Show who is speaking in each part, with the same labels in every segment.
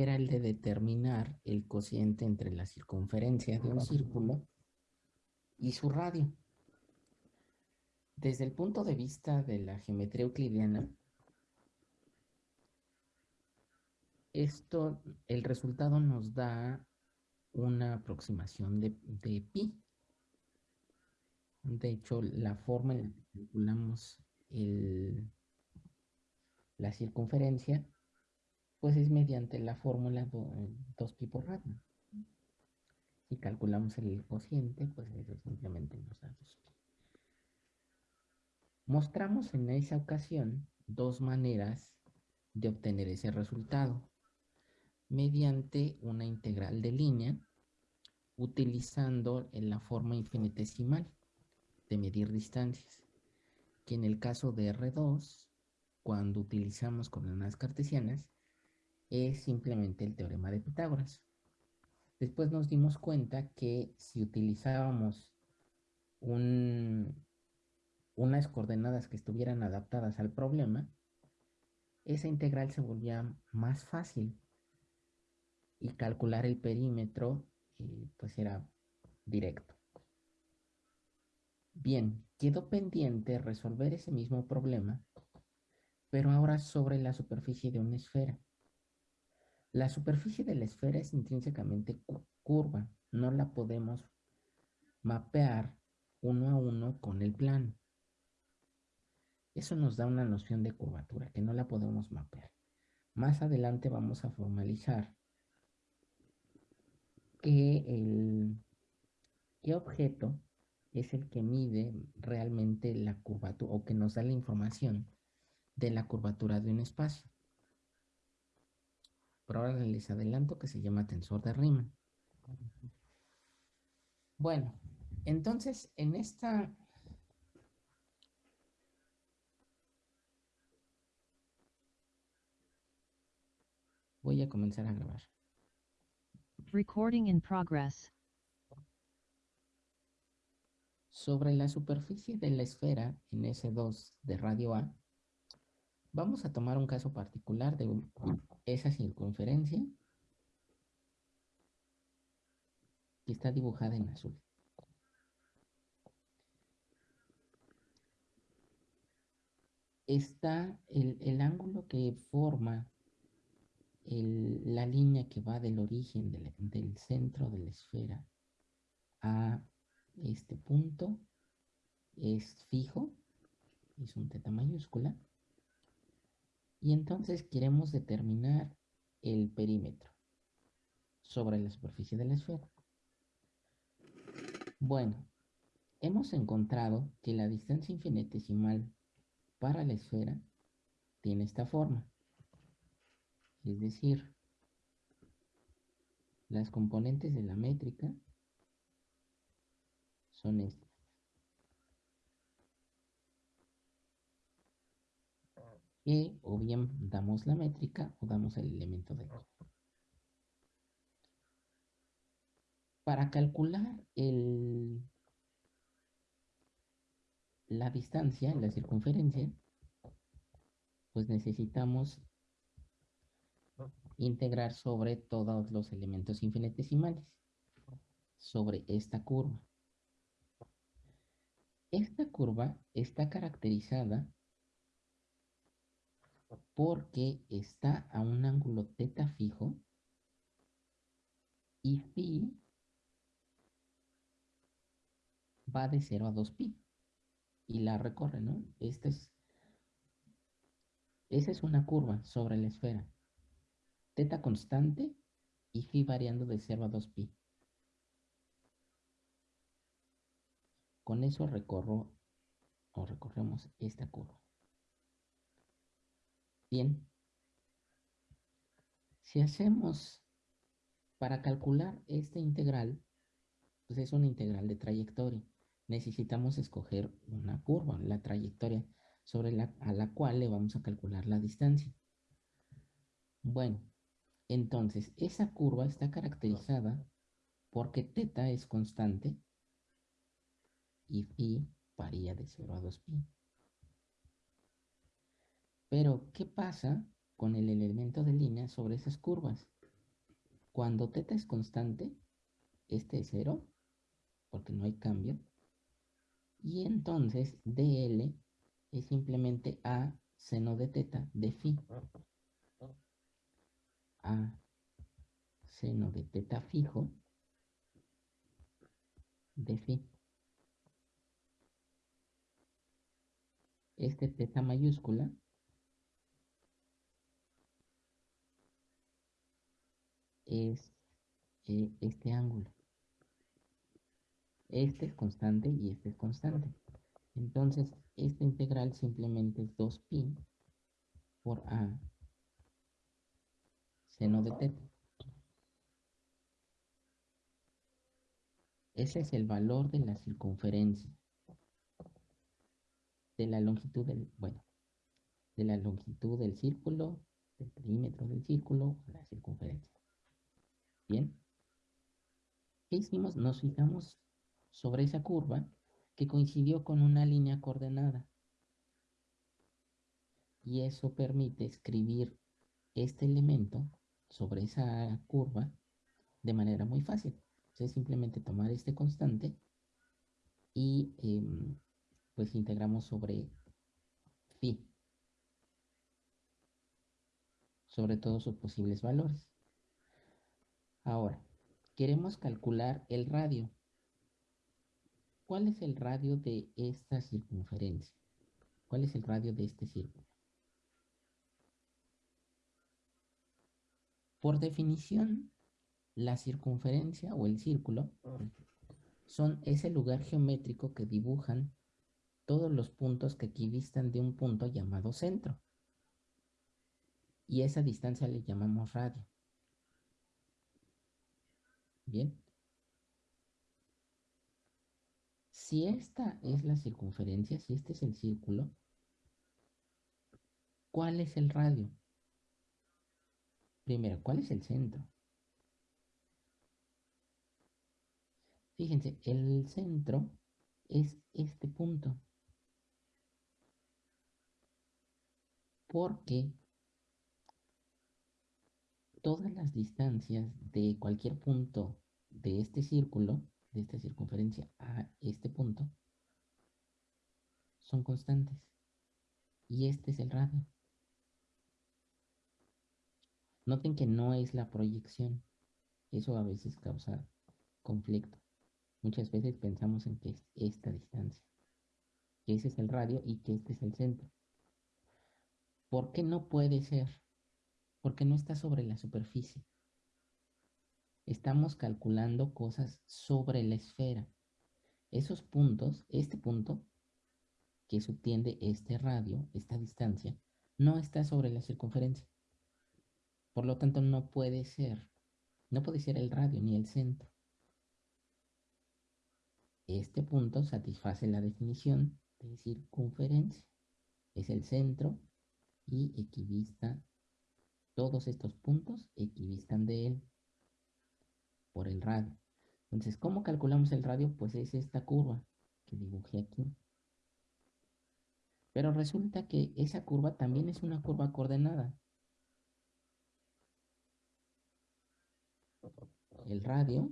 Speaker 1: era el de determinar el cociente entre la circunferencia de un círculo y su radio. Desde el punto de vista de la geometría euclidiana, esto, el resultado nos da una aproximación de, pi. De hecho, la forma en la que calculamos la circunferencia, pues es mediante la fórmula 2pi por radio. Si calculamos el cociente, pues eso simplemente nos da 2pi. Mostramos en esa ocasión dos maneras de obtener ese resultado mediante una integral de línea utilizando en la forma infinitesimal de medir distancias, que en el caso de R2, cuando utilizamos coordenadas cartesianas, es simplemente el teorema de Pitágoras. Después nos dimos cuenta que si utilizábamos unas coordenadas que estuvieran adaptadas al problema, esa integral se volvía más fácil y calcular el perímetro eh, pues era directo. Bien, quedó pendiente resolver ese mismo problema, pero ahora sobre la superficie de una esfera. La superficie de la esfera es intrínsecamente curva, no la podemos mapear uno a uno con el plano. Eso nos da una noción de curvatura que no la podemos mapear. Más adelante vamos a formalizar que el qué objeto es el que mide realmente la curvatura o que nos da la información de la curvatura de un espacio. Por ahora les adelanto que se llama tensor de Riemann. Bueno, entonces en esta voy a comenzar a grabar.
Speaker 2: Recording in progress.
Speaker 1: Sobre la superficie de la esfera en S2 de radio A, vamos a tomar un caso particular de esa circunferencia que está dibujada en azul. Está el, el ángulo que forma la línea que va del origen del, centro de la esfera a este punto es fijo, es un teta mayúscula, y entonces queremos determinar el perímetro sobre la superficie de la esfera. Bueno, hemos encontrado que la distancia infinitesimal para la esfera tiene esta forma. Es decir, las componentes de la métrica son estas. O bien damos la métrica o damos el elemento de Para calcular el, la distancia, la circunferencia, pues necesitamos integrar sobre todos los elementos infinitesimales, sobre esta curva. Esta curva está caracterizada porque está a un ángulo teta fijo y phi va de 0 a 2pi y la recorre, ¿no? Esta es, esa es una curva sobre la esfera teta constante y phi variando de 0 a 2pi. Con eso recorro o recorremos esta curva. Bien. Si hacemos para calcular esta integral, pues es una integral de trayectoria. Necesitamos escoger una curva, la trayectoria sobre la, a la cual le vamos a calcular la distancia. Bueno, entonces, esa curva está caracterizada porque teta es constante y phi varía de 0 a 2pi. Pero, ¿qué pasa con el elemento de línea sobre esas curvas? Cuando teta es constante, este es cero, porque no hay cambio. Y entonces dl es simplemente a seno de teta de phi. A seno de teta fijo de phi. Este teta mayúscula es eh, este ángulo. Este es constante y este es constante. Entonces, esta integral simplemente es 2pi por a seno de teta. Ese es el valor de la circunferencia. De la longitud del, bueno, de la longitud del círculo, del perímetro del círculo, la circunferencia. Bien. ¿Qué hicimos? Nos fijamos sobre esa curva que coincidió con una línea coordenada. Y eso permite escribir este elemento sobre esa curva de manera muy fácil. Entonces simplemente tomar este constante y em, pues integramos sobre phi. Sobre todos sus posibles valores. Ahora, queremos calcular el radio. ¿Cuál es el radio de esta circunferencia? ¿Cuál es el radio de este círculo? Por definición, la circunferencia o el círculo son ese lugar geométrico que dibujan todos los puntos que equidistan de un punto llamado centro. Y esa distancia le llamamos radio. Bien. Si esta es la circunferencia, si este es el círculo, ¿cuál es el radio? Primero, ¿cuál es el centro? Fíjense, el centro es este punto. Porque todas las distancias de cualquier punto de este círculo, de esta circunferencia a este punto, son constantes. Y este es el radio. Noten que no es la proyección. Eso a veces causa conflicto. Muchas veces pensamos en que es esta distancia, que ese es el radio y que este es el centro. ¿Por qué no puede ser? Porque no está sobre la superficie. Estamos calculando cosas sobre la esfera. Esos puntos, este punto que subtiende este radio, esta distancia, no está sobre la circunferencia. Por lo tanto, no puede ser, no puede ser el radio ni el centro. Este punto satisface la definición de circunferencia. Es el centro y equivista. Todos estos puntos equivistan de él por el radio. Entonces, ¿cómo calculamos el radio? Pues es esta curva que dibujé aquí. Pero resulta que esa curva también es una curva coordenada. El radio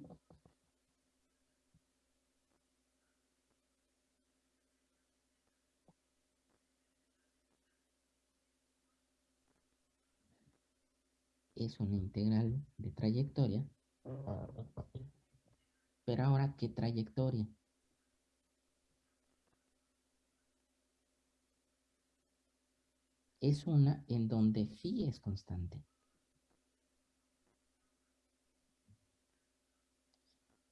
Speaker 1: es una integral de trayectoria. Pero ahora, ¿qué trayectoria? Es una en donde phi es constante.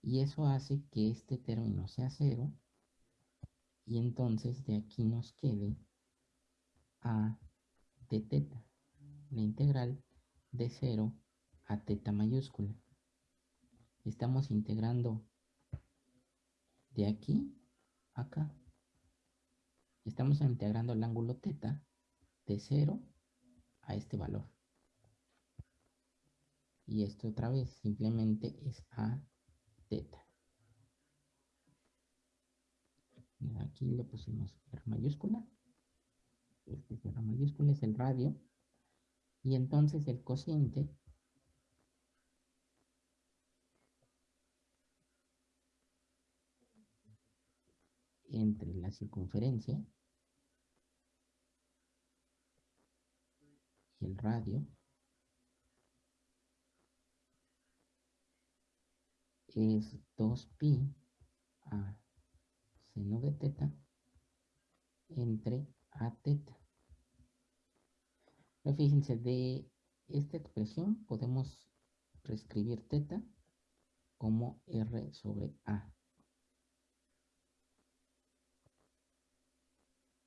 Speaker 1: Y eso hace que este término sea cero. Y entonces de aquí nos quede a de teta, la integral de 0 a teta mayúscula. Estamos integrando de aquí a acá. Estamos integrando el ángulo teta de 0 a este valor. Y esto otra vez simplemente es a teta. Aquí le pusimos R mayúscula. Este es R mayúscula, es el radio y entonces el cociente entre la circunferencia y el radio es 2pi a seno de teta entre a teta. Fíjense, de esta expresión podemos reescribir teta como r sobre a.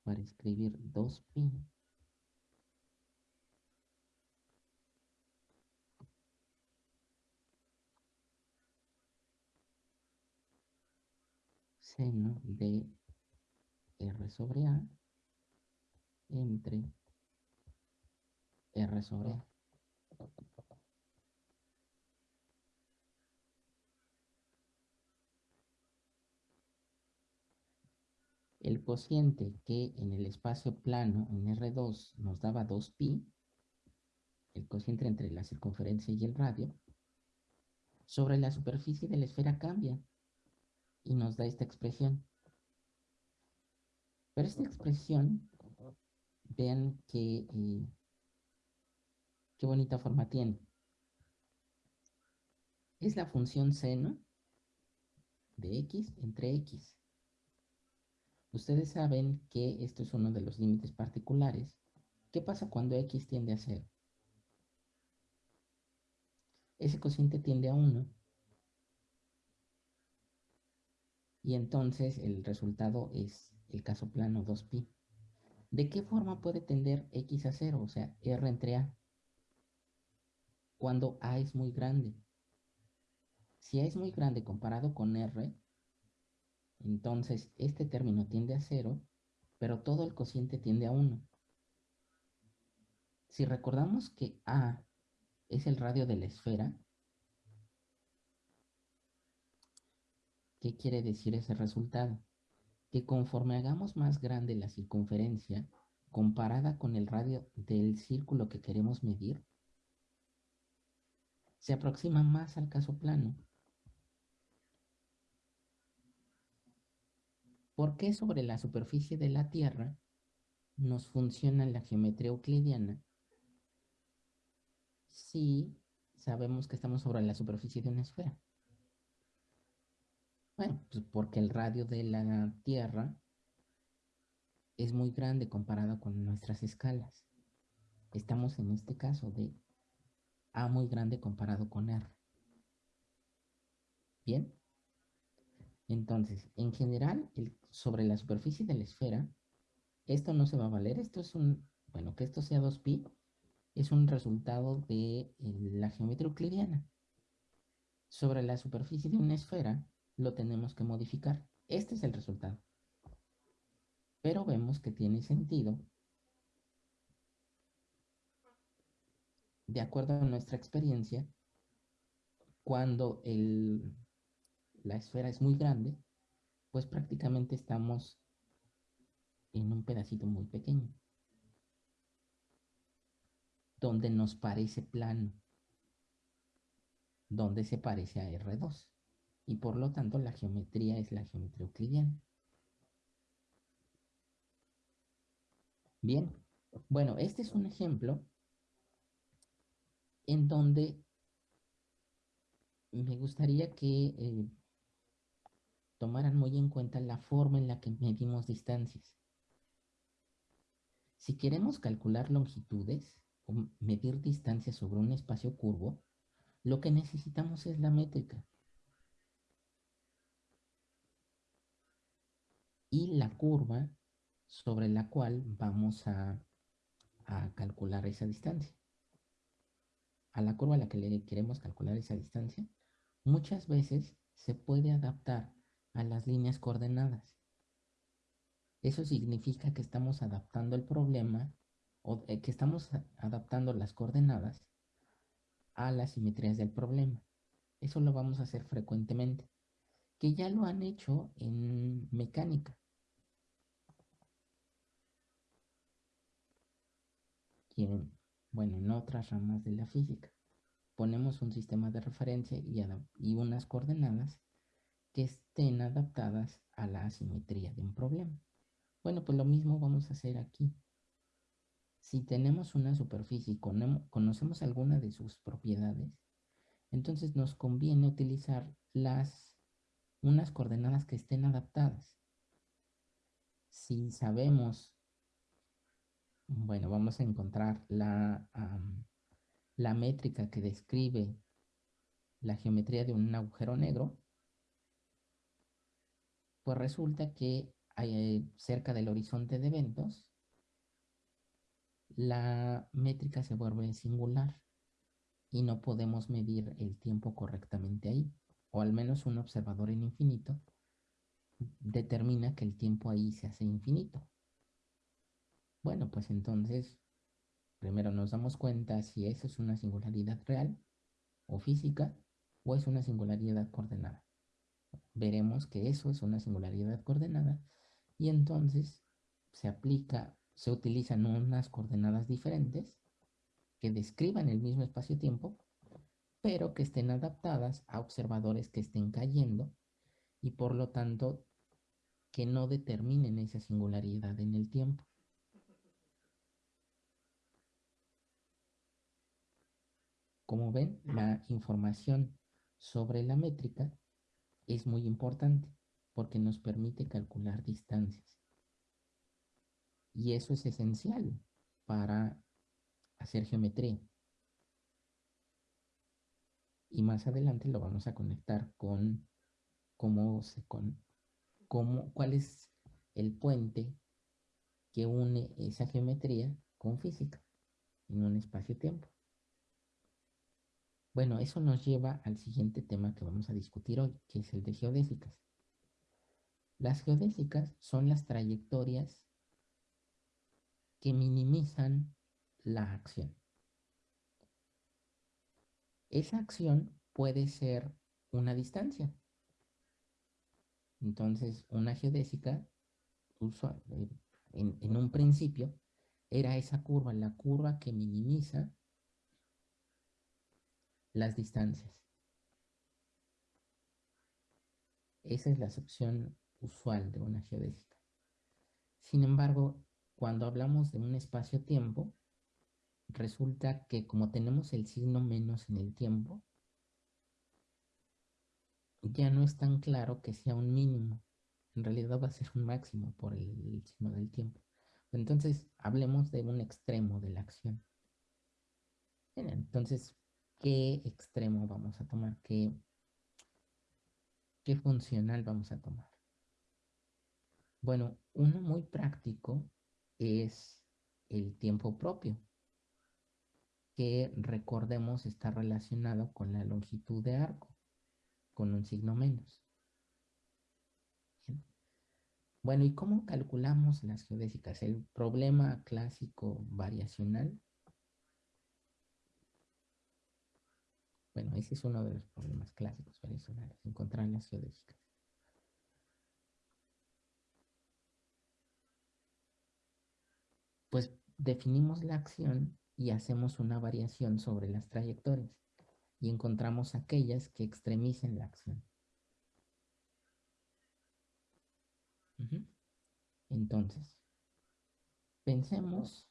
Speaker 1: Para escribir 2pi seno de R sobre A entre R sobre. El cociente que en el espacio plano en R2 nos daba 2pi, el cociente entre la circunferencia y el radio, sobre la superficie de la esfera cambia y nos da esta expresión. Pero esta expresión, vean que, eh, qué bonita forma tiene. Es la función seno de x entre x. Ustedes saben que esto es uno de los límites particulares. ¿Qué pasa cuando x tiende a 0? Ese cociente tiende a 1 Y entonces el resultado es el caso plano 2pi. ¿De qué forma puede tender x a 0? O sea, r entre a. Cuando a es muy grande. Si a es muy grande comparado con r, entonces este término tiende a 0, pero todo el cociente tiende a 1. Si recordamos que a es el radio de la esfera, ¿Qué quiere decir ese resultado? Que conforme hagamos más grande la circunferencia comparada con el radio del círculo que queremos medir, se aproxima más al caso plano. ¿Por qué sobre la superficie de la Tierra nos funciona la geometría euclidiana si sabemos que estamos sobre la superficie de una esfera? Bueno, pues porque el radio de la Tierra es muy grande comparado con nuestras escalas. Estamos en este caso de A muy grande comparado con R. ¿Bien? Entonces, en general, sobre la superficie de la esfera, esto no se va a valer. Esto es un, bueno, que esto sea 2pi, es un resultado de la geometría euclidiana. Sobre la superficie de una esfera, lo tenemos que modificar. Este es el resultado. Pero vemos que tiene sentido de acuerdo a nuestra experiencia, cuando el, la esfera es muy grande, pues prácticamente estamos en un pedacito muy pequeño, donde nos parece plano, donde se parece a R2 y por lo tanto la geometría es la geometría euclidiana. Bien, bueno, este es un ejemplo en donde me gustaría que eh, tomaran muy en cuenta la forma en la que medimos distancias. Si queremos calcular longitudes o medir distancias sobre un espacio curvo, lo que necesitamos es la métrica. y la curva sobre la cual vamos a, calcular esa distancia. A la curva a la que le queremos calcular esa distancia, muchas veces se puede adaptar a las líneas coordenadas. Eso significa que estamos adaptando el problema o eh, que estamos adaptando las coordenadas a las simetrías del problema. Eso lo vamos a hacer frecuentemente que ya lo han hecho en mecánica. Bueno, en otras ramas de la física. Ponemos un sistema de referencia y, unas coordenadas que estén adaptadas a la asimetría de un problema. Bueno, pues lo mismo vamos a hacer aquí. Si tenemos una superficie y conocemos alguna de sus propiedades, entonces nos conviene utilizar las, unas coordenadas que estén adaptadas. Si sabemos, bueno, vamos a encontrar la, la métrica que describe la geometría de un agujero negro, pues resulta que hay, cerca del horizonte de eventos la métrica se vuelve singular y no podemos medir el tiempo correctamente ahí, o al menos un observador en infinito determina que el tiempo ahí se hace infinito. Bueno, pues entonces, primero nos damos cuenta si eso es una singularidad real o física o es una singularidad coordenada. Veremos que eso es una singularidad coordenada y entonces se aplica se utilizan unas coordenadas diferentes que describan el mismo espacio-tiempo, pero que estén adaptadas a observadores que estén cayendo y por lo tanto que no determinen esa singularidad en el tiempo. Como ven, la información sobre la métrica es muy importante porque nos permite calcular distancias. Y eso es esencial para hacer geometría. Y más adelante lo vamos a conectar con cómo se con cómo, cuál es el puente que une esa geometría con física en un espacio-tiempo. Bueno, eso nos lleva al siguiente tema que vamos a discutir hoy, que es el de geodésicas. Las geodésicas son las trayectorias que minimizan la acción. Esa acción puede ser una distancia. Entonces, una geodésica, eh, en, en un principio, era esa curva, la curva que minimiza las distancias. Esa es la acepción usual de una geodésica. Sin embargo, cuando hablamos de un espacio-tiempo, resulta que como tenemos el signo menos en el tiempo, ya no es tan claro que sea un mínimo. En realidad va a ser un máximo por el, signo del tiempo. Entonces, hablemos de un extremo de la acción. entonces, ¿qué extremo vamos a tomar? ¿Qué, ¿Qué funcional vamos a tomar? Bueno, uno muy práctico es el tiempo propio, que recordemos está relacionado con la longitud de arco, con un signo menos. Bueno, ¿y cómo calculamos las geodésicas? El problema clásico variacional. Bueno, ese es uno de los problemas clásicos variacionales, encontrar las geodésicas. pues definimos la acción y hacemos una variación sobre las trayectorias y encontramos aquellas que extremicen la acción. Entonces, pensemos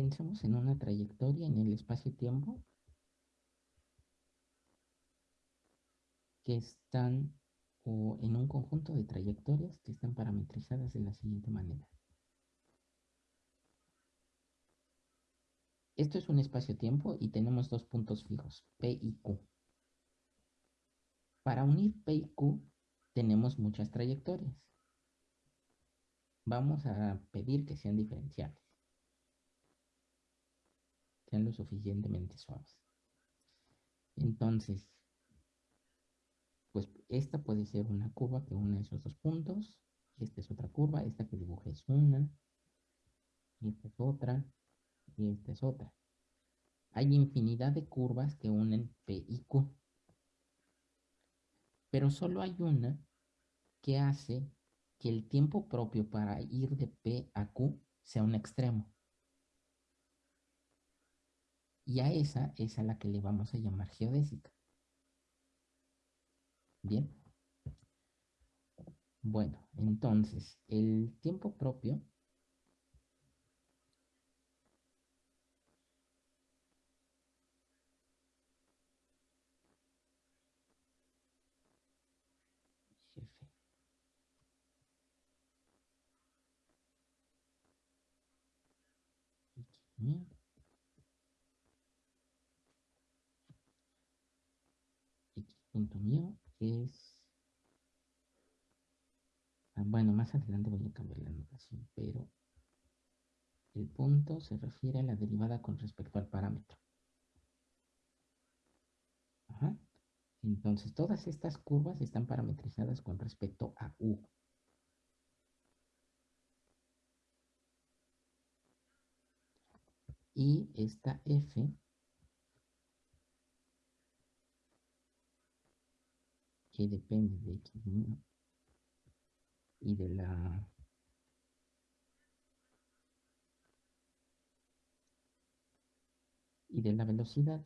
Speaker 1: Pensemos en una trayectoria en el espacio-tiempo que están o en un conjunto de trayectorias que están parametrizadas de la siguiente manera. Esto es un espacio-tiempo y tenemos dos puntos fijos, P y Q. Para unir P y Q tenemos muchas trayectorias. Vamos a pedir que sean diferenciales. Sean lo suficientemente suaves. Entonces, pues esta puede ser una curva que une esos dos puntos. Esta es otra curva, esta que dibujé es una. Esta es otra. Y esta es otra. Hay infinidad de curvas que unen P y Q. Pero solo hay una que hace que el tiempo propio para ir de P a Q sea un extremo. Y a esa es a la que le vamos a llamar geodésica. Bien. Bueno, entonces, el tiempo propio punto mío es... Ah, bueno, más adelante voy a cambiar la notación, pero el punto se refiere a la derivada con respecto al parámetro. Entonces, todas estas curvas están parametrizadas con respecto a U. Y esta F depende de X y de la y de la velocidad.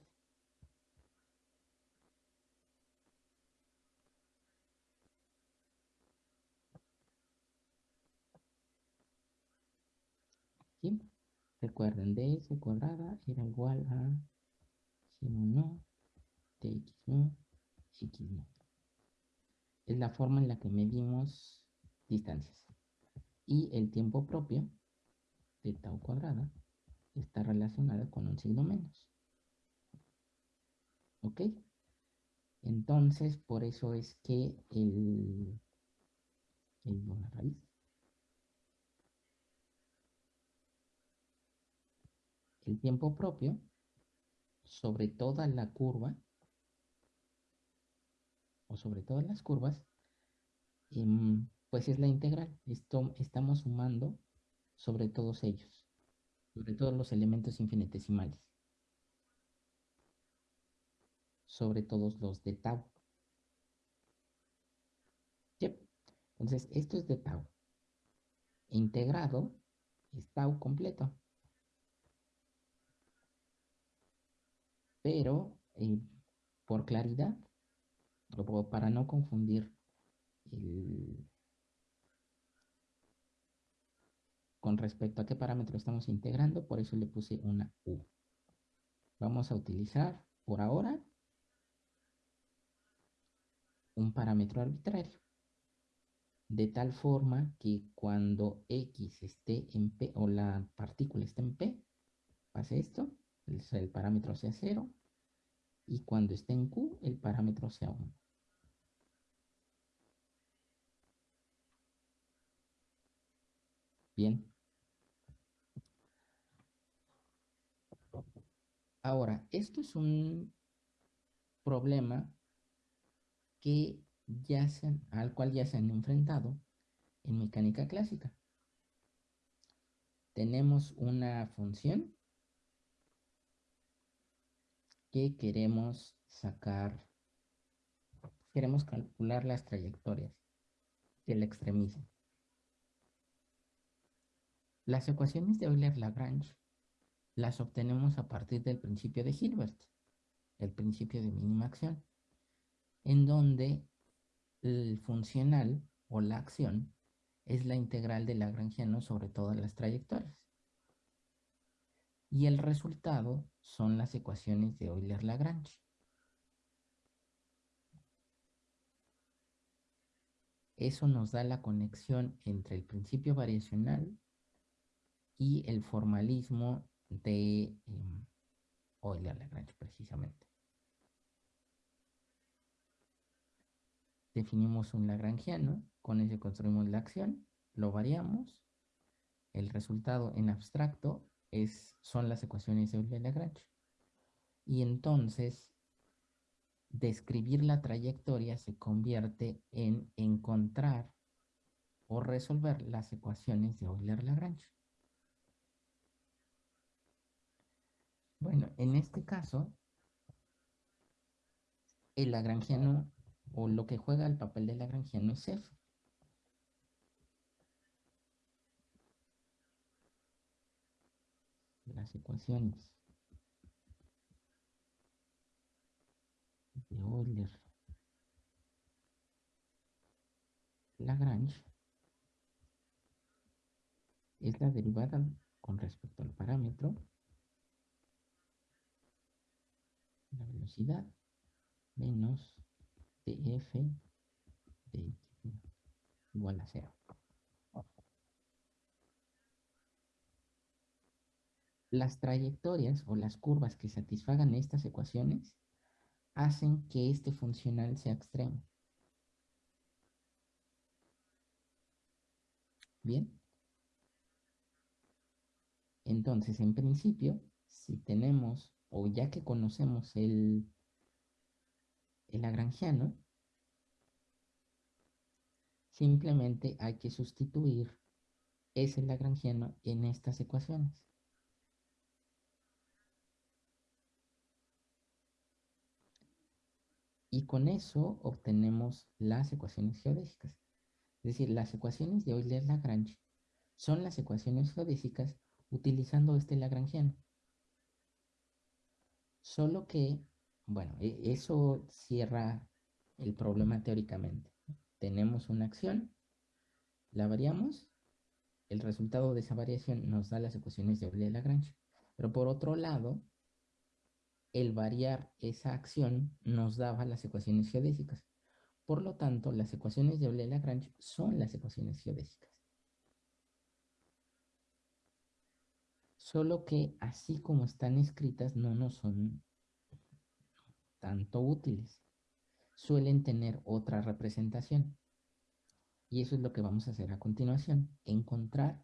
Speaker 1: Recuerden, ds cuadrada era igual a g no, tx no, x no. Es la forma en la que medimos distancias. Y el tiempo propio de tau cuadrada está relacionado con un signo menos. ¿Ok? Entonces, por eso es que el, el una raíz el tiempo propio sobre toda la curva sobre todas las curvas, em, pues es la integral. Esto, estamos sumando sobre todos ellos, sobre todos los elementos infinitesimales, sobre todos los de tau. Entonces, esto es de tau. Integrado es tau completo. pero eh, por claridad, para no confundir con respecto a qué parámetro estamos integrando, por eso le puse una U. Vamos a utilizar por ahora un parámetro arbitrario. De tal forma que cuando X esté en P o la partícula esté en P, pase esto el, parámetro sea 0 y cuando esté en Q el parámetro sea 1. Bien. Ahora, esto es un problema que ya se, al cual ya se han enfrentado en mecánica clásica. Tenemos una función que queremos sacar, queremos calcular las trayectorias del extremismo. Las ecuaciones de Euler-Lagrange las obtenemos a partir del principio de Hilbert, el principio de mínima acción, en donde el funcional o la acción es la integral de Lagrangiano sobre todas las trayectorias. Y el resultado son las ecuaciones de Euler-Lagrange. Eso nos da la conexión entre el principio variacional y el formalismo de em, Euler-Lagrange precisamente. Definimos un lagrangiano, con ese construimos la acción, lo variamos, el resultado en abstracto es, son las ecuaciones de Euler-Lagrange. Y entonces, describir la trayectoria se convierte en encontrar o resolver las ecuaciones de Euler-Lagrange. Bueno, en este caso, el lagrangiano o lo que juega el papel del lagrangiano es F. Las ecuaciones de Euler Lagrange es la derivada con respecto al parámetro la velocidad menos df de x igual a cero. Las trayectorias o las curvas que satisfagan estas ecuaciones hacen que este funcional sea extremo. Bien. Entonces, en principio, si tenemos, o ya que conocemos el, el lagrangiano, simplemente hay que sustituir ese lagrangiano en estas ecuaciones. Y con eso obtenemos las ecuaciones geodésicas. Es decir, las ecuaciones de Euler-Lagrange son las ecuaciones geodésicas utilizando este lagrangiano. Solo que, bueno, e, eso cierra el problema teóricamente. Tenemos una acción, la variamos, el resultado de esa variación nos da las ecuaciones de Euler-Lagrange. Pero por otro lado, el variar esa acción nos daba las ecuaciones geodésicas. Por lo tanto, las ecuaciones de Euler-Lagrange son las ecuaciones geodésicas. Solo que así como están escritas no nos son tanto útiles. Suelen tener otra representación. Y eso es lo que vamos a hacer a continuación. Encontrar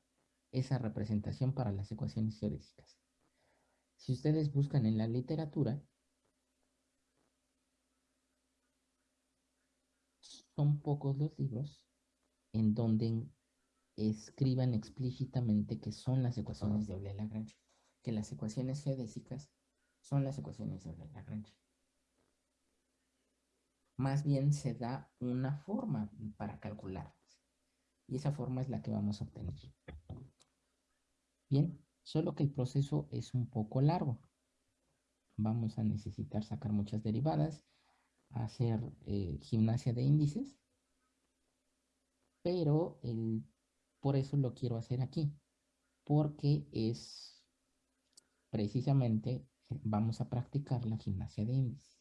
Speaker 1: esa representación para las ecuaciones geodésicas. Si ustedes buscan en la literatura, son pocos los libros en donde escriban explícitamente que son las ecuaciones de Euler-Lagrange, que las ecuaciones geodésicas son las ecuaciones de Euler-Lagrange. Más bien se da una forma para calcularlas. Y esa forma es la que vamos a obtener. Bien, solo que el proceso es un poco largo. Vamos a necesitar sacar muchas derivadas, hacer eh, gimnasia de índices, pero el, por eso lo quiero hacer aquí, porque es precisamente, vamos a practicar la gimnasia de índices.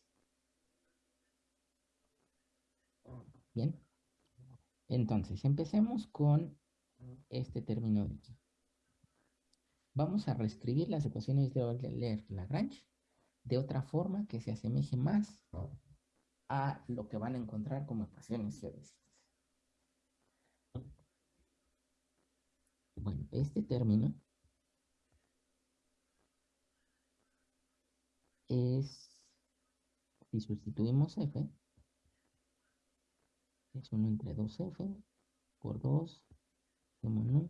Speaker 1: Bien, entonces empecemos con este término de aquí vamos a reescribir las ecuaciones de Euler-Lagrange de otra forma que se asemeje más a lo que van a encontrar como ecuaciones geodésicas. Bueno, este término es, si sustituimos f, es 1 entre 2f por 2, no,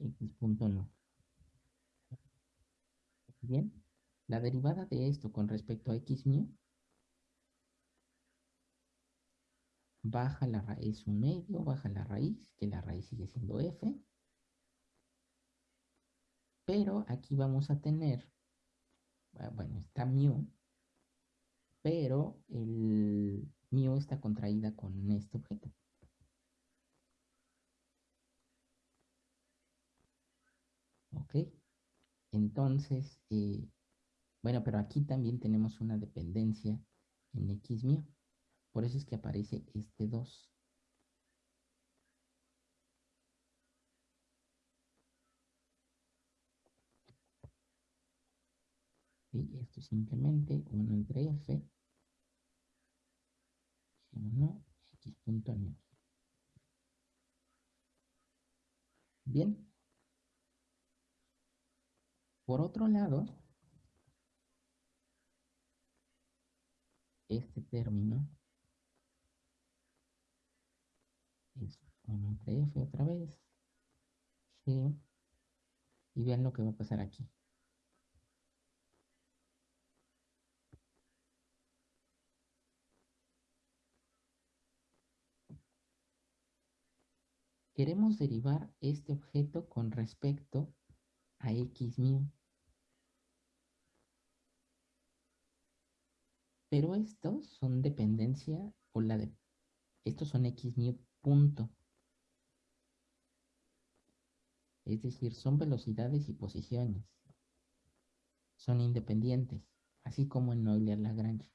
Speaker 1: x punto no. Bien, la derivada de esto con respecto a x mío baja la raíz un medio, baja la raíz, que la raíz sigue siendo f. Pero aquí vamos a tener, ah, bueno, está mu, pero el mu está contraída con este objeto. ¿Ok? Entonces, eh, bueno, pero aquí también tenemos una dependencia en x mío. Por eso es que aparece este 2. y esto es simplemente 1 entre f G1 x punto nu. Bien. Por otro lado, este término es 1 entre f otra vez, y vean lo que va a pasar aquí. Queremos derivar este objeto con respecto a x mu. Pero estos son dependencia o la de estos son x mu punto. Es decir, son velocidades y posiciones. Son independientes, así como en Euler-Lagrange.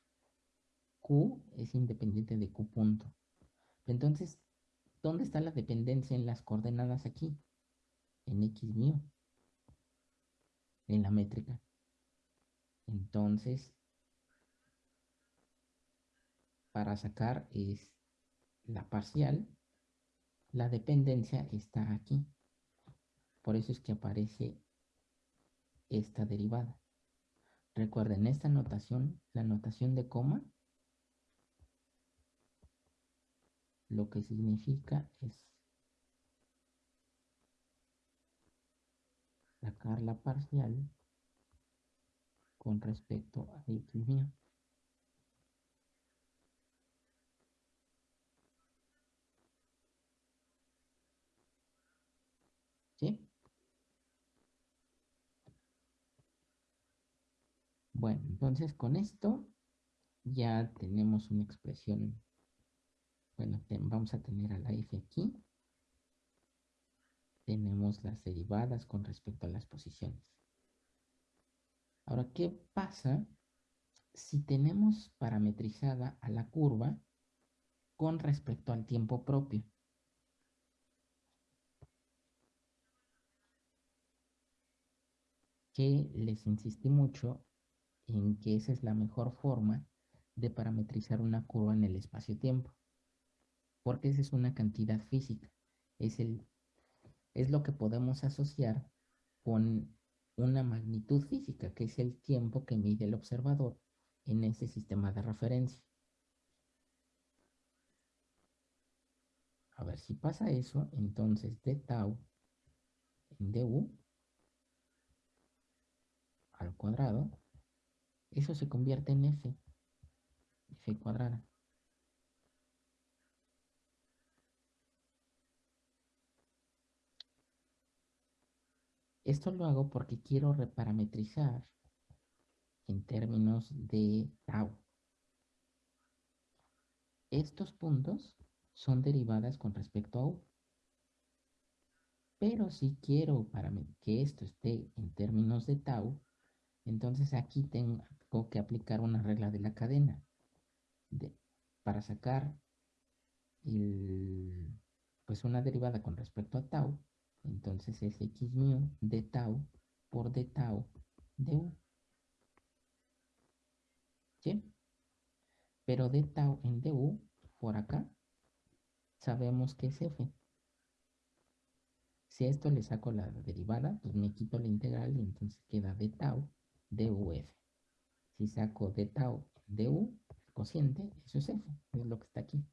Speaker 1: Q es independiente de Q punto. Entonces, ¿dónde está la dependencia en las coordenadas aquí? En x mu. En la métrica. Entonces, para sacar es la parcial, la dependencia está aquí. Por eso es que aparece esta derivada. Recuerden, esta notación, la notación de coma, lo que significa es sacar la parcial con respecto a x mío. Bueno, entonces con esto ya tenemos una expresión. Bueno, vamos a tener a la f aquí. Tenemos las derivadas con respecto a las posiciones. Ahora, ¿qué pasa si tenemos parametrizada a la curva con respecto al tiempo propio? Que les insistí mucho en que esa es la mejor forma de parametrizar una curva en el espacio-tiempo. Porque esa es una cantidad física. Es, el, es lo que podemos asociar con una magnitud física, que es el tiempo que mide el observador en ese sistema de referencia. A ver, si pasa eso, entonces de tau en du al cuadrado eso se convierte en f, f cuadrada. Esto lo hago porque quiero reparametrizar en términos de tau. Estos puntos son derivadas con respecto a u. Pero si quiero para que esto esté en términos de tau, entonces aquí tengo que aplicar una regla de la cadena para sacar pues una derivada con respecto a tau. Entonces es x mu de tau por d tau de u. ¿Sí? Pero d tau en du, por acá, sabemos que es f. Si a esto le saco la derivada, pues me quito la integral y entonces queda d tau duf. Si saco de tau du, cociente, eso es f, es lo que está aquí.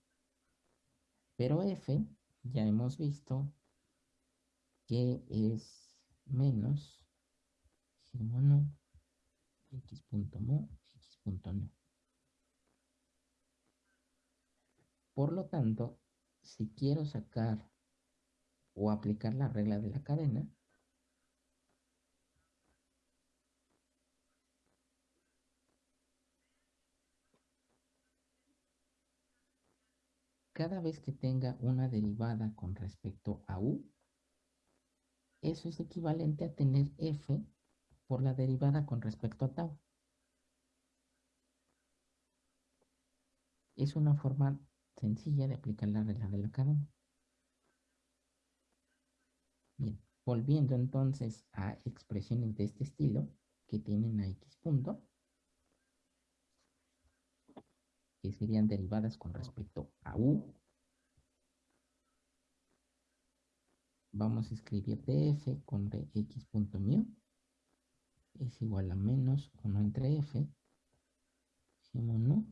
Speaker 1: Pero f, ya hemos visto que es menos g mono x punto mo, x punto no. Por lo tanto, si quiero sacar o aplicar la regla de la cadena, cada vez que tenga una derivada con respecto a u, eso es equivalente a tener f por la derivada con respecto a tau. Es una forma sencilla de aplicar la regla de la cadena. Bien, volviendo entonces a expresiones de este estilo que tienen a x punto, que serían derivadas con respecto a u, Vamos a escribir df con dx.mu es igual a menos 1 entre f, no,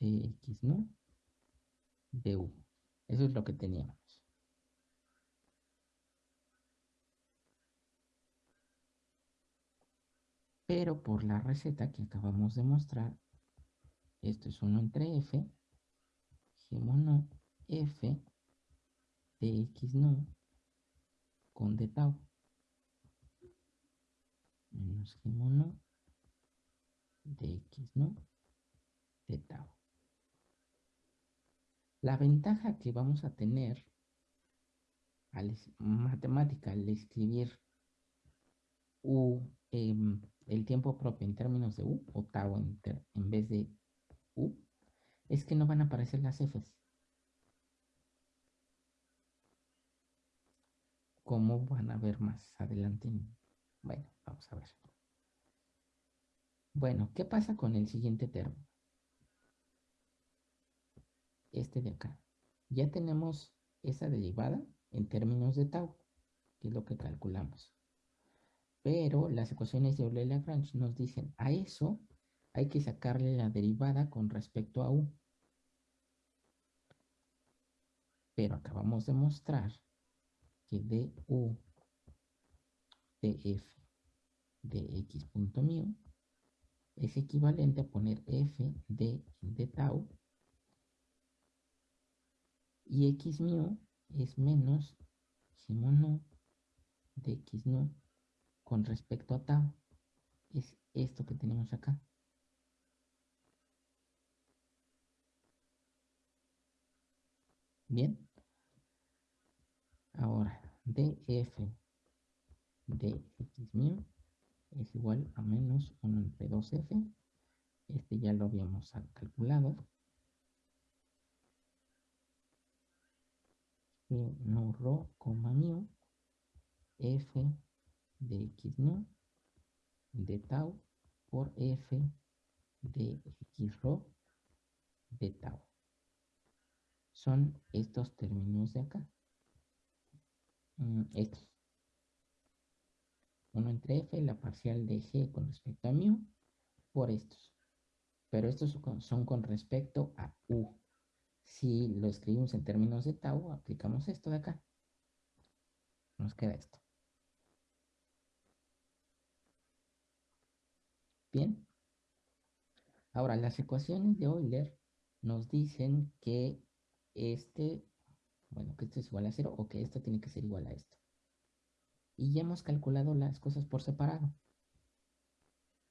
Speaker 1: dx no, du. Eso es lo que teníamos. Pero por la receta que acabamos de mostrar, esto es 1 entre f, no, f, dx no, con d tau menos gmo no dx no de tau. La ventaja que vamos a tener al matemática al escribir u em, el tiempo propio en términos de u o tau en, en vez de u es que no van a aparecer las f's. Como van a ver más adelante. Bueno, vamos a ver. Bueno, ¿qué pasa con el siguiente término? Este de acá. Ya tenemos esa derivada en términos de tau, que es lo que calculamos. Pero las ecuaciones de Euler-Lagrange nos dicen, a eso hay que sacarle la derivada con respecto a u. Pero acabamos de mostrar que du df de x.mu es equivalente a poner f de, de tau y x mu es menos no de x no con respecto a tau. Es esto que tenemos acá. Bien. Ahora df de x mu es igual a menos 1 entre 2f. Este ya lo habíamos calculado. G no rho, coma mu, f de x no de tau por f de x rho de tau. Son estos términos de acá. Estos. 1 entre f, la parcial de g con respecto a mu, por estos. Pero estos son con respecto a u. Si lo escribimos en términos de tau, aplicamos esto de acá. Nos queda esto. Bien. Ahora, las ecuaciones de Euler nos dicen que este, bueno, que esto es igual a cero o que esto tiene que ser igual a esto y ya hemos calculado las cosas por separado.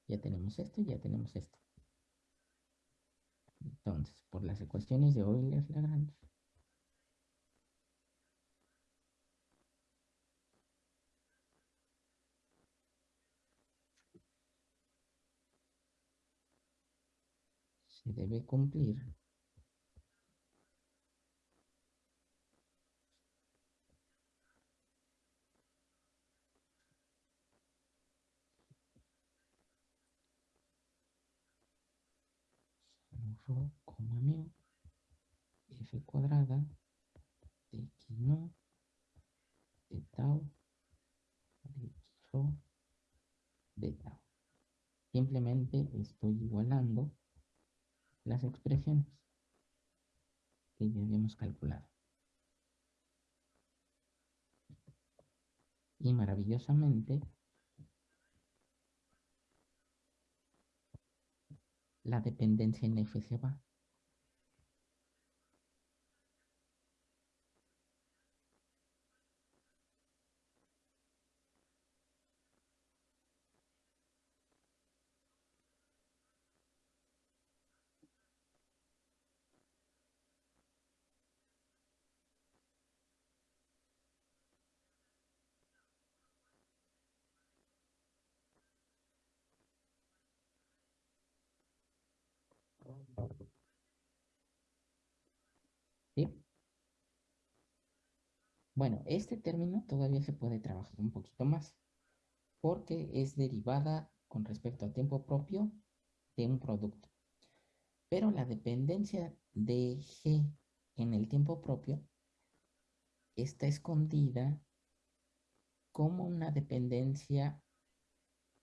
Speaker 1: Ya tenemos esto y ya tenemos esto. Entonces, por las ecuaciones de Euler-Lagrange, se debe cumplir f cuadrada de x no, de tau, de x rho, de tau. Simplemente estoy igualando las expresiones que ya habíamos calculado. Y maravillosamente la dependencia en Bueno, este término todavía se puede trabajar un poquito más, porque es derivada con respecto al tiempo propio de un producto. Pero la dependencia de G en el tiempo propio está escondida como una dependencia,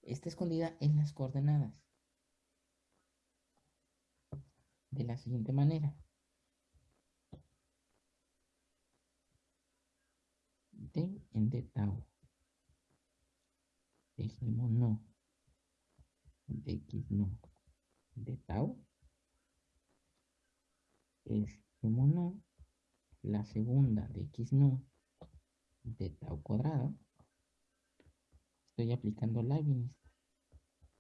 Speaker 1: está escondida en las coordenadas. De la siguiente manera. D en D tau. Dejemos no. De X no. De tau es no, la segunda de x no de tau cuadrado. Estoy aplicando Leibniz.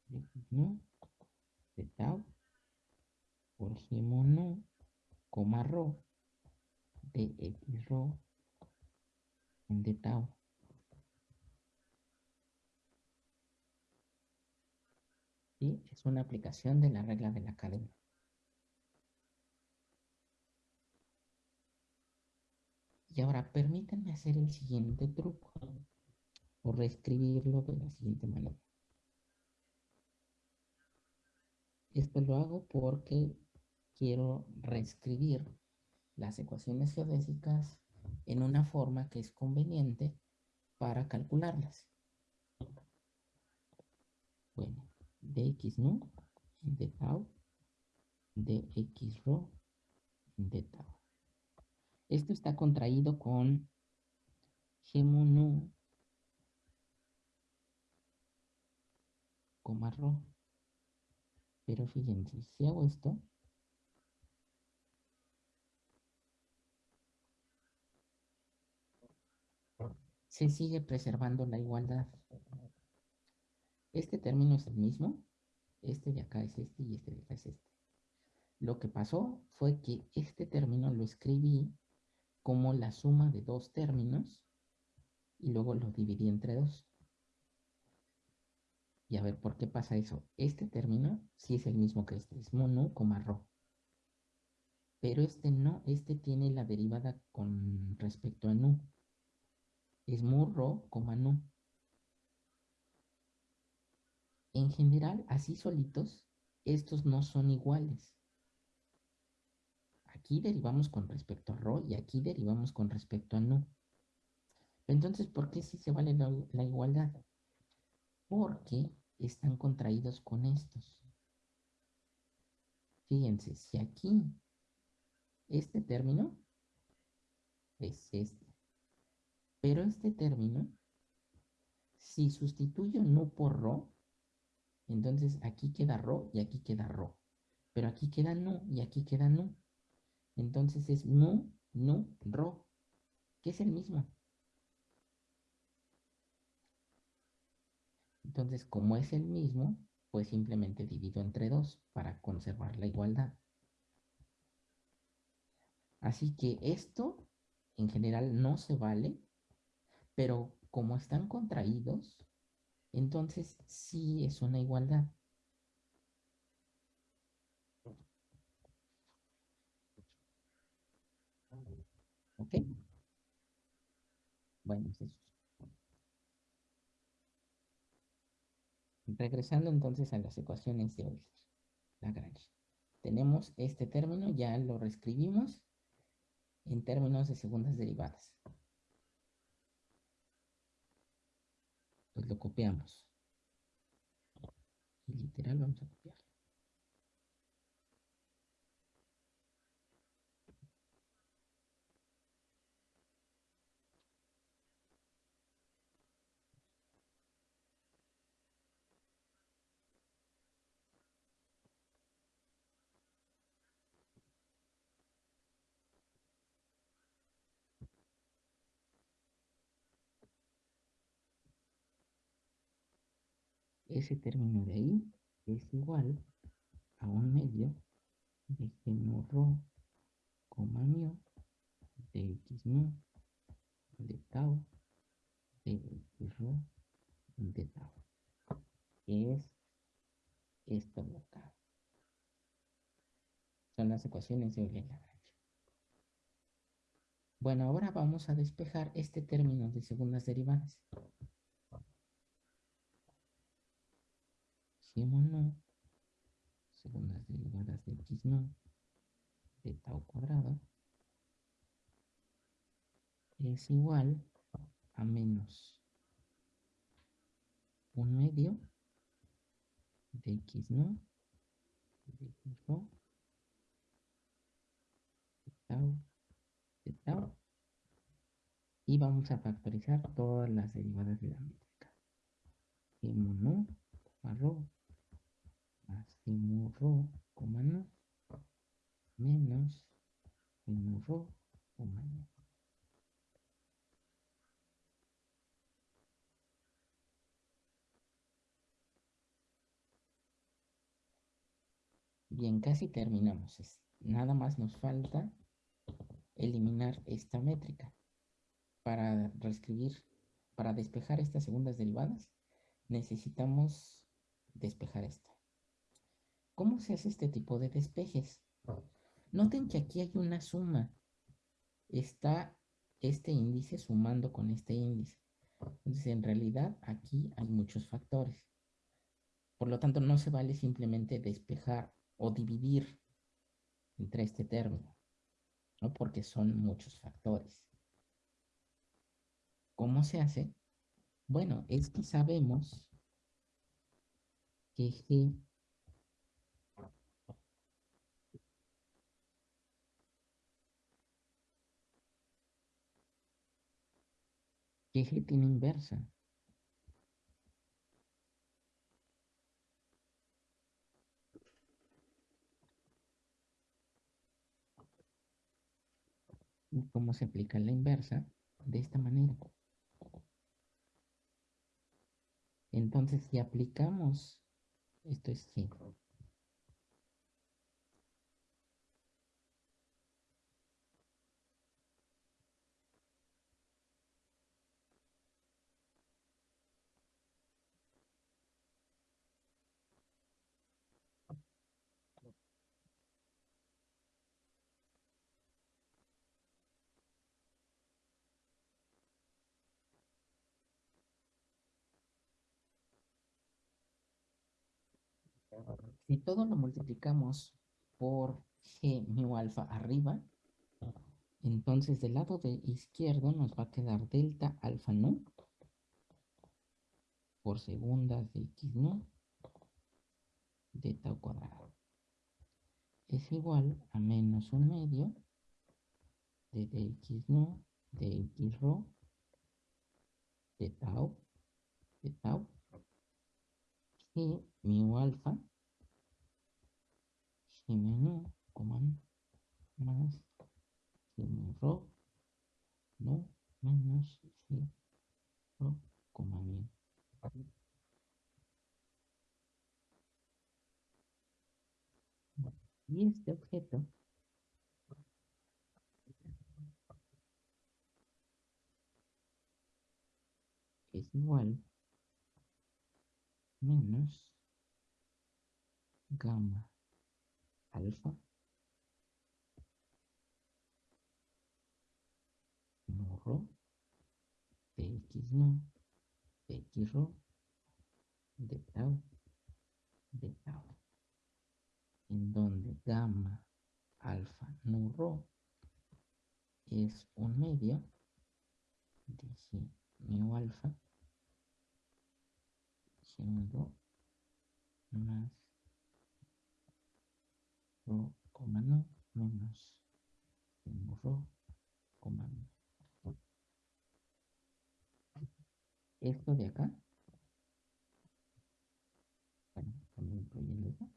Speaker 1: De x no de tau g no, coma rho de x en de tau. Y es una aplicación de la regla de la cadena. Y ahora permítanme hacer el siguiente truco o reescribirlo de la siguiente manera. Esto lo hago porque quiero reescribir las ecuaciones geodésicas en una forma que es conveniente para calcularlas. Bueno, dx no de tau, dx rho de tau. Esto está contraído con G coma Rho. Pero fíjense, si hago esto, se sigue preservando la igualdad. Este término es el mismo, este de acá es este y este de acá es este. Lo que pasó fue que este término lo escribí como la suma de dos términos y luego lo dividí entre dos. Y a ver, ¿por qué pasa eso? Este término sí es el mismo que este, es mono, coma ro. Pero este no, este tiene la derivada con respecto a nu. Es mu ro, coma nu. En general, así solitos, estos no son iguales. Aquí derivamos con respecto a rho y aquí derivamos con respecto a nu. Entonces, ¿por qué sí se vale la, la igualdad? Porque están contraídos con estos. Fíjense, si aquí este término es este. Pero este término, si sustituyo nu por rho, entonces aquí queda rho y aquí queda rho. Pero aquí queda nu y aquí queda nu. Entonces es mu, nu, ro, que es el mismo. Entonces, como es el mismo, pues simplemente divido entre dos para conservar la igualdad. Así que esto en general no se vale, pero como están contraídos, entonces sí es una igualdad. ¿Ok? Bueno, eso. Regresando entonces a las ecuaciones de Euler, Lagrange. Tenemos este término, ya lo reescribimos en términos de segundas derivadas. Pues lo copiamos. Y literal vamos a copiar. Ese término de ahí es igual a un medio de g rho, coma mu de x mu de tau de x rho de tau. Es esto acá. Son las ecuaciones de Euler-Lagrange bueno ahora vamos a despejar este término de segundas derivadas segundas derivadas de x no de tau cuadrado. Es igual a menos un medio de x no de x no de tau de tau. Y vamos a factorizar todas las derivadas de la métrica. Mu no, rho, más mu rho, no, menos mu rho, no. Bien, casi terminamos. Nada más nos falta eliminar esta métrica para reescribir, para despejar estas segundas derivadas, necesitamos despejar esta. ¿Cómo se hace este tipo de despejes? Noten que aquí hay una suma. Está este índice sumando con este índice. Entonces, en realidad, aquí hay muchos factores. Por lo tanto, no se vale simplemente despejar o dividir entre este término, ¿no? Porque son muchos factores. ¿Cómo se hace? Bueno, es que sabemos que G G tiene inversa. ¿Y cómo se aplica la inversa? De esta manera. Entonces, si aplicamos, esto es G. Si todo lo multiplicamos por g mu alfa arriba, entonces del lado de izquierdo nos va a quedar delta alfa nu por segunda de x nu de tau cuadrado. Es igual a menos un medio de dx nu de x rho de tau de tau y mu alfa g menú más. Rho no menos g rho coma mu y este objeto. Es igual menos gamma alfa. Rho de x no de x rho de tau. De tau. En donde gamma alfa no rho es un medio de g mu alfa siendo más rho, coma no, menos rho, coma no. Esto de acá, bueno, también incluyendo eso,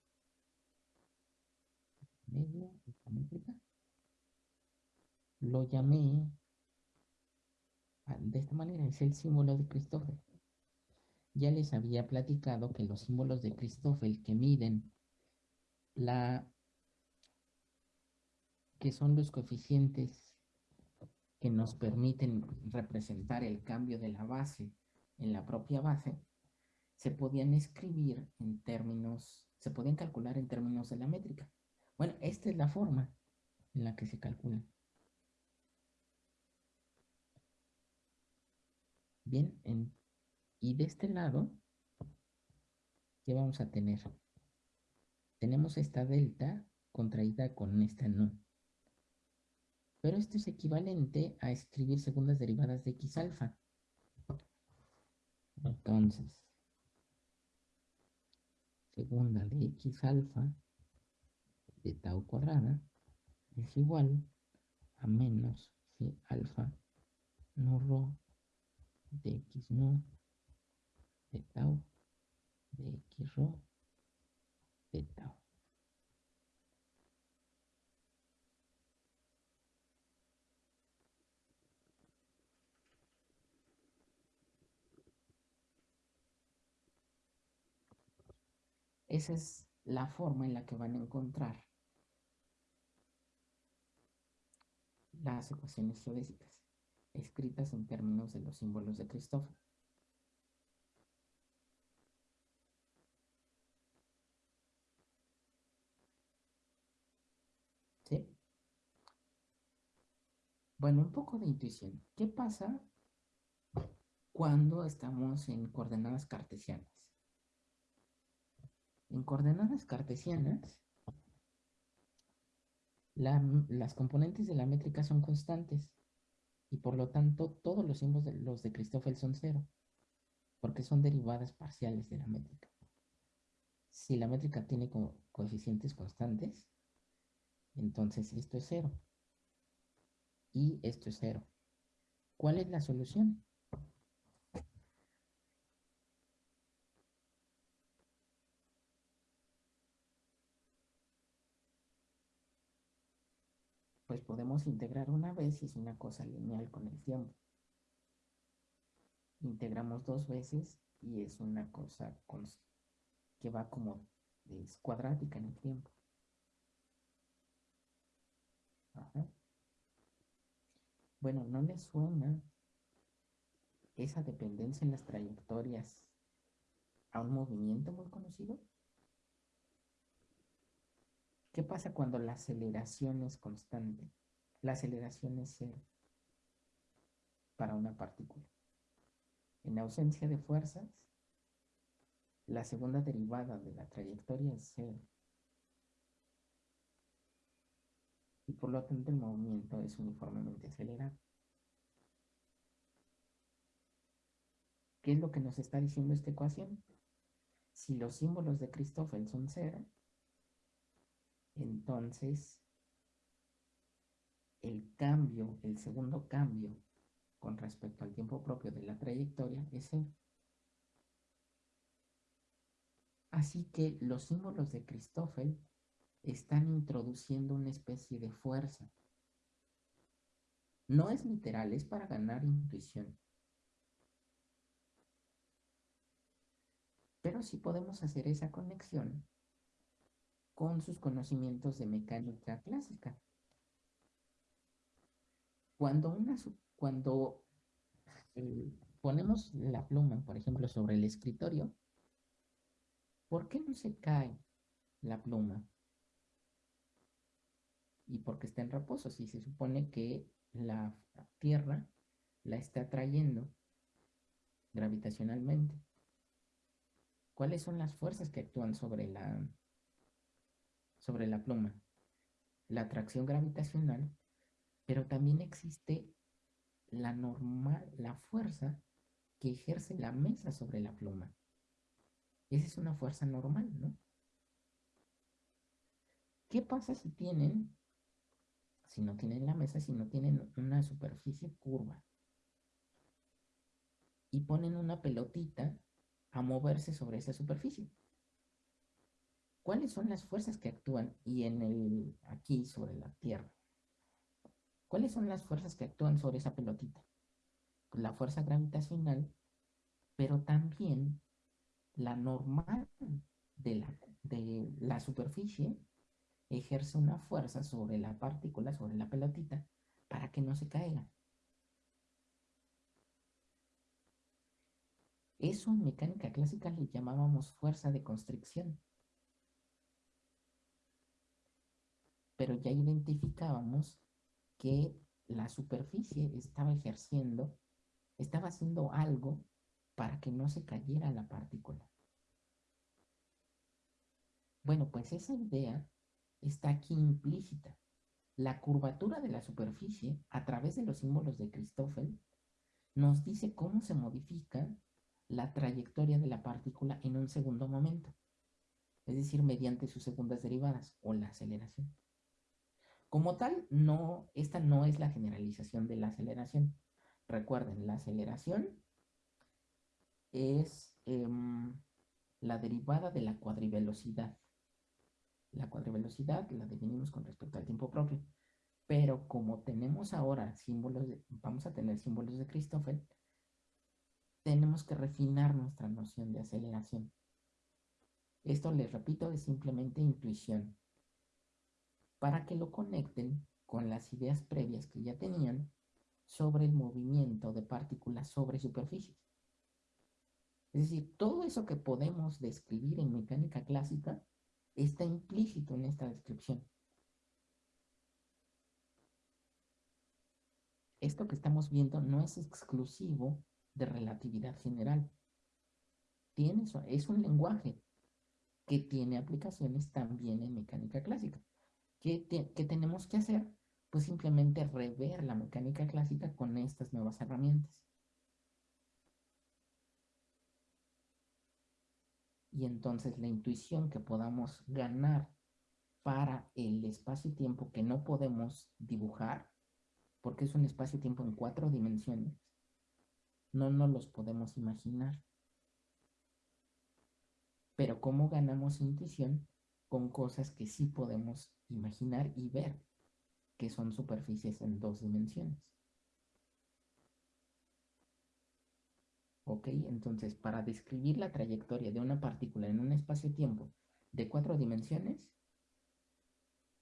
Speaker 1: media, esta métrica, lo llamé de esta manera, es el símbolo de Christoffel. Ya les había platicado que los símbolos de Christoffel que miden la que son los coeficientes que nos permiten representar el cambio de la base en la propia base, se podían escribir en términos, se podían calcular en términos de la métrica. Bueno, esta es la forma en la que se calculan. Bien, en y de este lado, ¿qué vamos a tener? tenemos esta delta contraída con esta no. Pero esto es equivalente a escribir segundas derivadas de x alfa. Entonces, segunda de x alfa de tau cuadrada es igual a menos g alfa no rho de x no de tau de x rho de tau. Esa es la forma en la que van a encontrar las ecuaciones geodésicas, escritas en términos de los símbolos de Christoffel. ¿Sí? Bueno, un poco de intuición. ¿Qué pasa cuando estamos en coordenadas cartesianas? En coordenadas cartesianas, las componentes de la métrica son constantes y por lo tanto todos los símbolos de los de Christoffel son cero, porque son derivadas parciales de la métrica. Si la métrica tiene coeficientes constantes, entonces esto es cero y esto es cero. ¿Cuál es la solución? pues podemos integrar una vez y es una cosa lineal con el tiempo. Integramos dos veces y es una cosa que va como es cuadrática en el tiempo. Bueno, ¿no les suena esa dependencia en las trayectorias a un movimiento muy conocido? ¿Qué pasa cuando la aceleración es constante? La aceleración es cero para una partícula. En ausencia de fuerzas, la segunda derivada de la trayectoria es cero. Y por lo tanto el movimiento es uniformemente acelerado. ¿Qué es lo que nos está diciendo esta ecuación? Si los símbolos de Christoffel son cero, entonces el cambio, el segundo cambio con respecto al tiempo propio de la trayectoria es cero. Así que los símbolos de Christoffel están introduciendo una especie de fuerza. No es literal, es para ganar intuición. Pero sí podemos hacer esa conexión con sus conocimientos de mecánica clásica. Cuando, una, cuando eh, ponemos la pluma, por ejemplo, sobre el escritorio, ¿por qué no se cae la pluma? Y porque está en reposo, si se supone que la Tierra la está trayendo gravitacionalmente. ¿Cuáles son las fuerzas que actúan sobre la, sobre la pluma, la atracción gravitacional, pero también existe la normal, la fuerza que ejerce la mesa sobre la pluma. Esa es una fuerza normal, ¿no? ¿Qué pasa si tienen, si no tienen la mesa, si no tienen una superficie curva? Y ponen una pelotita a moverse sobre esa superficie. ¿Cuáles son las fuerzas que actúan y en el aquí sobre la Tierra? ¿Cuáles son las fuerzas que actúan sobre esa pelotita? La fuerza gravitacional, pero también la normal de la, de la superficie ejerce una fuerza sobre la partícula, sobre la pelotita, para que no se caiga. Eso en mecánica clásica le llamábamos fuerza de constricción. pero ya identificábamos que la superficie estaba ejerciendo, estaba haciendo algo para que no se cayera la partícula. Bueno, pues esa idea está aquí implícita. La curvatura de la superficie a través de los símbolos de Christoffel nos dice cómo se modifica la trayectoria de la partícula en un segundo momento, es decir, mediante sus segundas derivadas o la aceleración. Como tal, no, esta no es la generalización de la aceleración. Recuerden, la aceleración es em, la derivada de la cuadrivelocidad. La cuadrivelocidad la definimos con respecto al tiempo propio. Pero como tenemos ahora símbolos, de, vamos a tener símbolos de Christoffel, tenemos que refinar nuestra noción de aceleración. Esto, les repito, es simplemente intuición. Para que lo conecten con las ideas previas que ya tenían sobre el movimiento de partículas sobre superficies. Es decir, todo eso que podemos describir en mecánica clásica está implícito en esta descripción. Esto que estamos viendo no es exclusivo de relatividad general. Tiene, es un lenguaje que tiene aplicaciones también en mecánica clásica. ¿Qué, ¿Qué, tenemos que hacer? Pues simplemente rever la mecánica clásica con estas nuevas herramientas. Y entonces la intuición que podamos ganar para el espacio-tiempo que no podemos dibujar, porque es un espacio-tiempo en cuatro dimensiones, no nos los podemos imaginar. Pero ¿cómo ganamos intuición? Con cosas que sí podemos imaginar y ver, que son superficies en dos dimensiones. ¿Ok? Entonces, para describir la trayectoria de una partícula en un espacio-tiempo de cuatro dimensiones,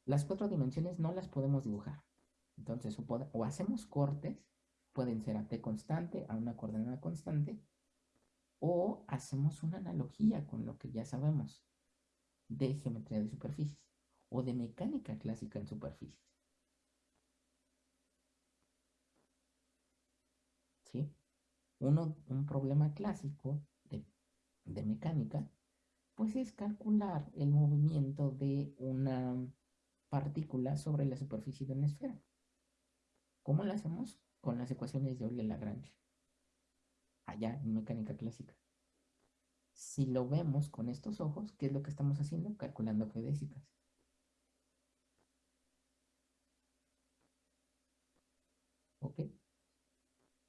Speaker 1: las cuatro dimensiones no las podemos dibujar. Entonces, o, hacemos cortes pueden ser a t constante, a una coordenada constante, o hacemos una analogía con lo que ya sabemos de geometría de superficies o de mecánica clásica en superficies. ¿Sí? Uno, un problema clásico de, de mecánica, pues es calcular el movimiento de una partícula sobre la superficie de una esfera. ¿Cómo lo hacemos? con las ecuaciones de Euler-Lagrange, allá en mecánica clásica. Si lo vemos con estos ojos, ¿qué es lo que estamos haciendo? Calculando geodésicas. ¿Ok?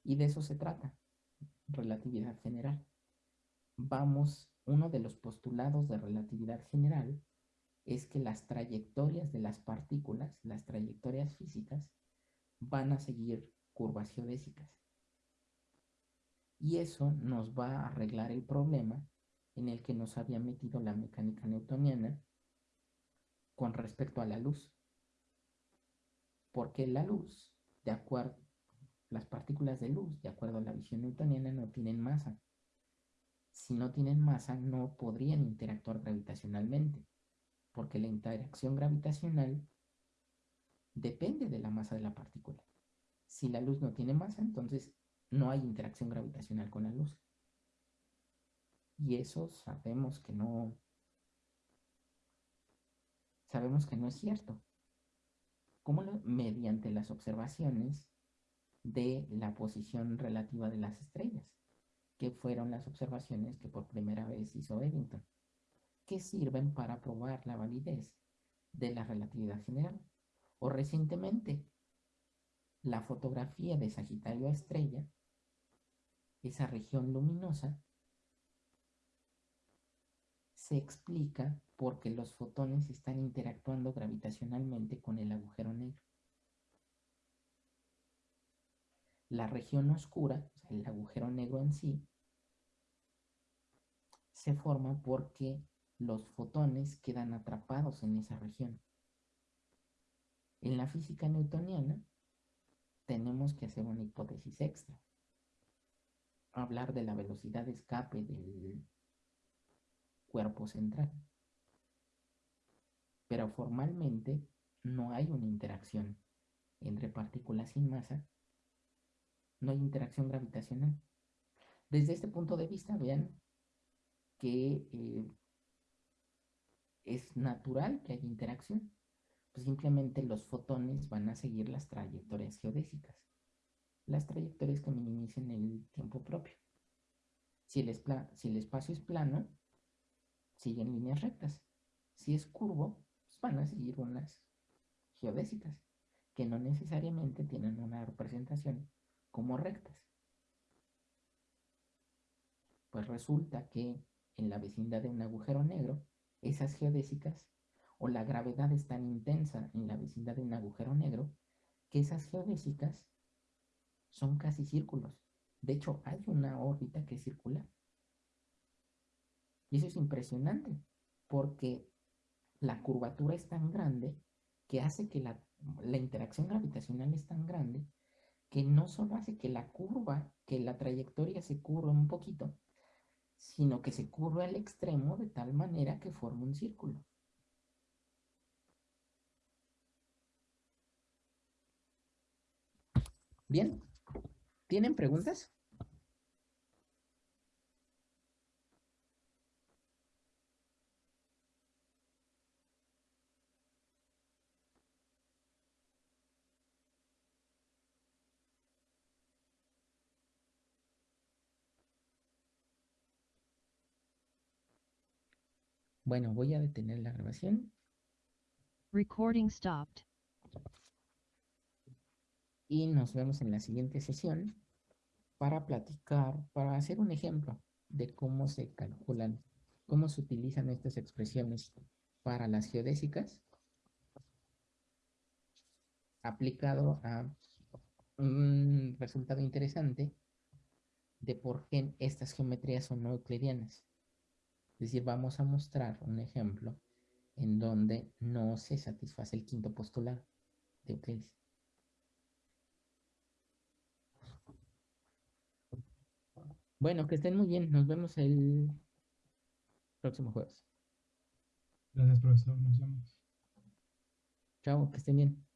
Speaker 1: Y de eso se trata, relatividad general. Vamos, uno de los postulados de relatividad general es que las trayectorias de las partículas, las trayectorias físicas, van a seguir curvas geodésicas. Y eso nos va a arreglar el problema en el que nos había metido la mecánica newtoniana con respecto a la luz. Porque la luz, de acuerdo, las partículas de luz, de acuerdo a la visión newtoniana, no tienen masa. Si no tienen masa, no podrían interactuar gravitacionalmente, porque la interacción gravitacional depende de la masa de la partícula. Si la luz no tiene masa, entonces no hay interacción gravitacional con la luz. Y eso sabemos que no, sabemos que no es cierto. ¿Cómo mediante las observaciones de la posición relativa de las estrellas, que fueron las observaciones que por primera vez hizo Eddington, que sirven para probar la validez de la relatividad general. O recientemente, la fotografía de Sagitario a estrella, esa región luminosa, se explica porque los fotones están interactuando gravitacionalmente con el agujero negro. La región oscura, el agujero negro en sí, se forma porque los fotones quedan atrapados en esa región. En la física newtoniana, tenemos que hacer una hipótesis extra. Hablar de la velocidad de escape del cuerpo central. Pero formalmente no hay una interacción entre partículas sin masa. No hay interacción gravitacional. Desde este punto de vista, vean que eh, es natural que haya interacción. Pues simplemente los fotones van a seguir las trayectorias geodésicas, las trayectorias que minimicen el tiempo propio. Si el, si el espacio es plano, siguen líneas rectas. Si es curvo, pues van a seguir unas geodésicas, que no necesariamente tienen una representación como rectas. Pues resulta que en la vecindad de un agujero negro, esas geodésicas o la gravedad es tan intensa en la vecindad de un agujero negro que esas geodésicas son casi círculos. De hecho, hay una órbita que es circular. Y eso es impresionante, porque la curvatura es tan grande que hace que la, la, interacción gravitacional es tan grande que no solo hace que la curva, que la trayectoria se curva un poquito, sino que se curva al extremo de tal manera que forma un círculo. Bien, ¿tienen preguntas? Bueno, voy a detener la grabación.
Speaker 2: Recording stopped.
Speaker 1: Y nos vemos en la siguiente sesión para platicar, para hacer un ejemplo de cómo se calculan, cómo se utilizan estas expresiones para las geodésicas aplicado a un resultado interesante de por qué estas geometrías son no euclidianas. Es decir, vamos a mostrar un ejemplo en donde no se satisface el quinto postulado de Euclides. Bueno, que estén muy bien. Nos vemos el próximo jueves.
Speaker 3: Gracias, profesor. Nos vemos.
Speaker 1: Chao, que estén bien.